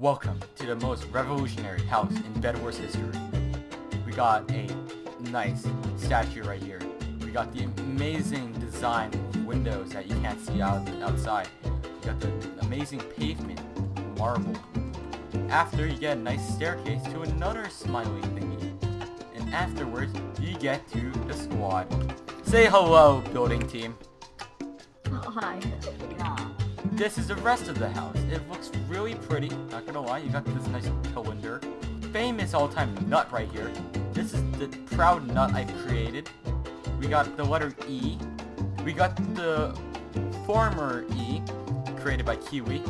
Welcome to the most revolutionary house in Bed Wars history. We got a nice statue right here. We got the amazing design windows that you can't see out outside. We got the amazing pavement, marble. After, you get a nice staircase to another smiley thingy. And afterwards, you get to the squad. Say hello, building team. Oh, hi. This is the rest of the house. It looks really pretty, not gonna lie. You got this nice cylinder. Famous all-time nut right here. This is the proud nut I've created. We got the letter E. We got the former E, created by Kiwi.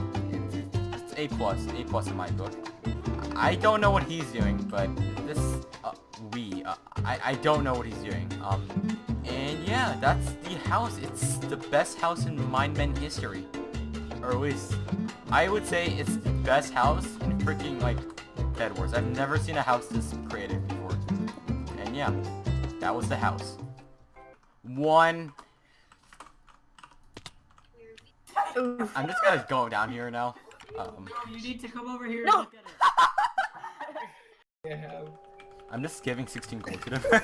It's A plus, A plus in my book. I don't know what he's doing, but this, uh, we, uh, I, I don't know what he's doing. Um, and yeah, that's the house. It's the best house in Mind Mindmen history or at least I would say it's the best house in freaking like Bed Wars. I've never seen a house this creative before. And yeah, that was the house. One. I'm just gonna go down here now. Um, You need to come over here No. and look at it. I have. I'm just giving 16 gold to them.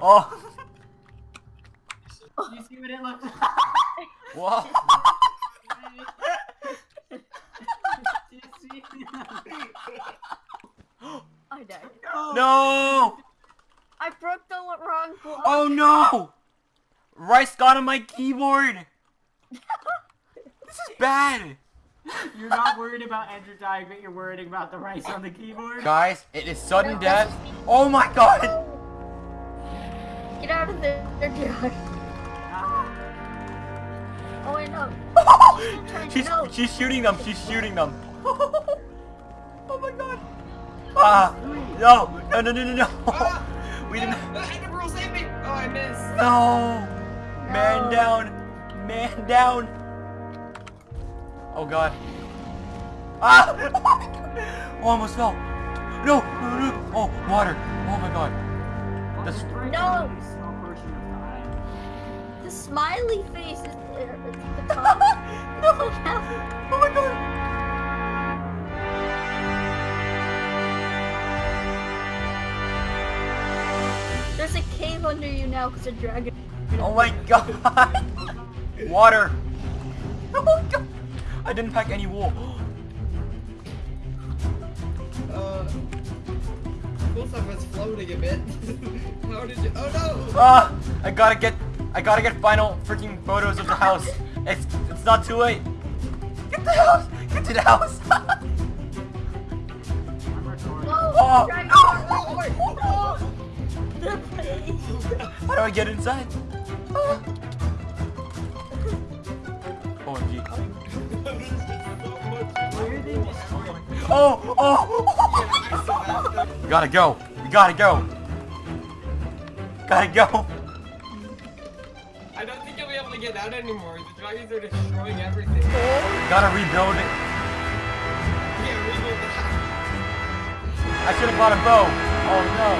oh, You see what it looks like? Whoa. Do you see? I died. No! I broke the wrong block. Oh no! Rice got on my keyboard! This is bad! You're not worried about Andrew dying, but you're worried about the rice on the keyboard? Guys, it is sudden death. Oh my god! Get out of there, Jack. She's No. she's shooting them. She's shooting them. oh my god! Ah! No! No! No! No! No! no. Ah! we didn't. Ah, Edinburgh, save me! Oh, I missed. No! Man down! Man down! Oh god! Ah! Oh, my God. oh almost fell. No! No! No! Oh water! Oh my god! Well, That's- just No. The smiley face is there. It's at the top. no! Look how- Oh my god! There's a cave under you now because a dragon. Oh my god! Water! Oh my god! I didn't pack any wool. Uh, cool stuff was floating a bit. How did you? Oh no! Ah! I gotta get, I gotta get final freaking photos of the house. It's, it's not too late. Get the house! Get to the house! I'm recording. No, Oh, no. Oh. How do I get inside? Ah. OMG. Why are they destroying? Oh! Oh! we gotta go! We gotta go! Gotta go! I don't think you'll be able to get out anymore. The dragons are destroying everything. Gotta rebuild it. Yeah, rebuild the house. I should have bought a bow. Oh no.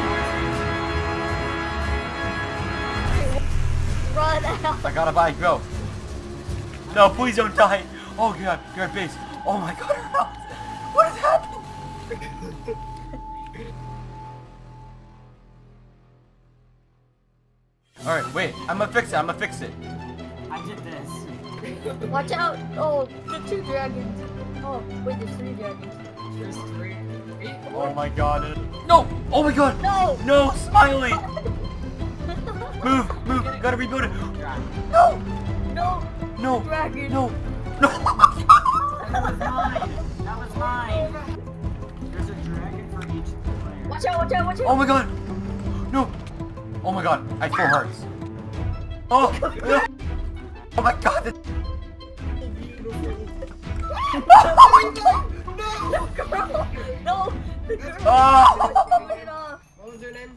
Run out. I gotta buy a bow. No, please don't die. Oh god, you're at base. Oh my god, her house. What is happening? Alright, wait. I'm gonna fix it. I'm gonna fix it. I did this. Watch out. Oh, the two dragons. Oh, wait, there's three dragons. There's three. Oh my god. No! Oh my god! No. No, Smiley! Move, move. Gotta rebuild it. No! No. No! Dragon. No! No! That was mine. That was mine. There's a dragon for each player. Watch out, watch out, watch out. Oh my god! Oh my god, I four hearts. Oh! No. Oh my god! Oh my god! No! No! Girl. No! Oh! What was her name?